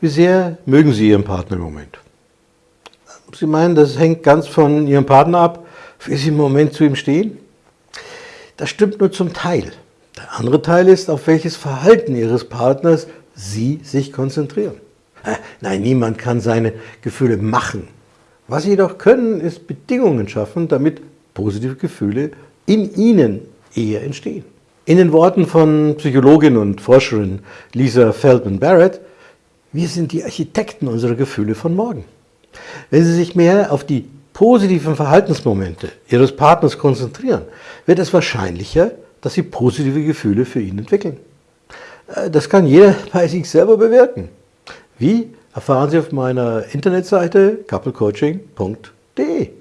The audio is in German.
Wie sehr mögen Sie Ihren Partner im Moment? Sie meinen, das hängt ganz von Ihrem Partner ab, wie Sie im Moment zu ihm stehen? Das stimmt nur zum Teil. Der andere Teil ist, auf welches Verhalten Ihres Partners Sie sich konzentrieren. Nein, niemand kann seine Gefühle machen. Was Sie jedoch können, ist Bedingungen schaffen, damit positive Gefühle in Ihnen eher entstehen. In den Worten von Psychologin und Forscherin Lisa Feldman Barrett wir sind die Architekten unserer Gefühle von morgen. Wenn Sie sich mehr auf die positiven Verhaltensmomente Ihres Partners konzentrieren, wird es wahrscheinlicher, dass Sie positive Gefühle für ihn entwickeln. Äh, das kann jeder bei sich selber bewirken. Wie? Erfahren Sie auf meiner Internetseite couplecoaching.de.